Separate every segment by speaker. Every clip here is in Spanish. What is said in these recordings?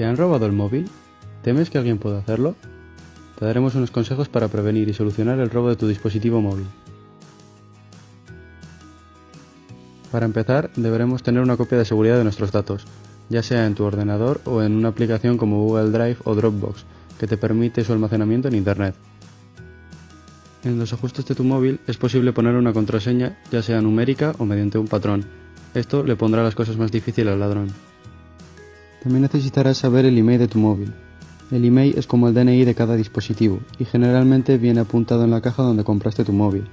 Speaker 1: ¿Te han robado el móvil? ¿Temes que alguien pueda hacerlo? Te daremos unos consejos para prevenir y solucionar el robo de tu dispositivo móvil. Para empezar, deberemos tener una copia de seguridad de nuestros datos, ya sea en tu ordenador o en una aplicación como Google Drive o Dropbox, que te permite su almacenamiento en Internet. En los ajustes de tu móvil es posible poner una contraseña, ya sea numérica o mediante un patrón. Esto le pondrá las cosas más difíciles al ladrón. También necesitarás saber el email de tu móvil. El email es como el DNI de cada dispositivo y generalmente viene apuntado en la caja donde compraste tu móvil.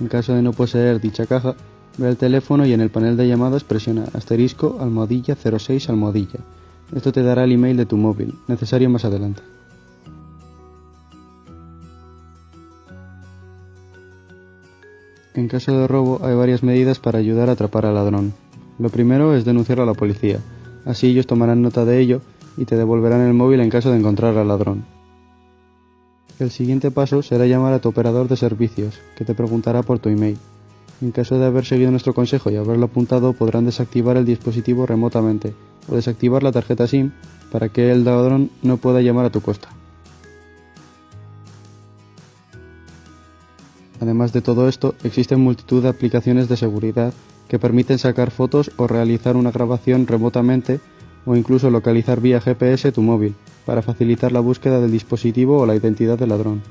Speaker 1: En caso de no poseer dicha caja, ve al teléfono y en el panel de llamadas presiona asterisco almohadilla 06 almohadilla. Esto te dará el email de tu móvil, necesario más adelante. En caso de robo hay varias medidas para ayudar a atrapar al ladrón. Lo primero es denunciarlo a la policía, así ellos tomarán nota de ello y te devolverán el móvil en caso de encontrar al ladrón. El siguiente paso será llamar a tu operador de servicios, que te preguntará por tu email. En caso de haber seguido nuestro consejo y haberlo apuntado, podrán desactivar el dispositivo remotamente o desactivar la tarjeta SIM para que el ladrón no pueda llamar a tu costa. Además de todo esto, existen multitud de aplicaciones de seguridad que permiten sacar fotos o realizar una grabación remotamente o incluso localizar vía GPS tu móvil para facilitar la búsqueda del dispositivo o la identidad del ladrón.